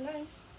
life.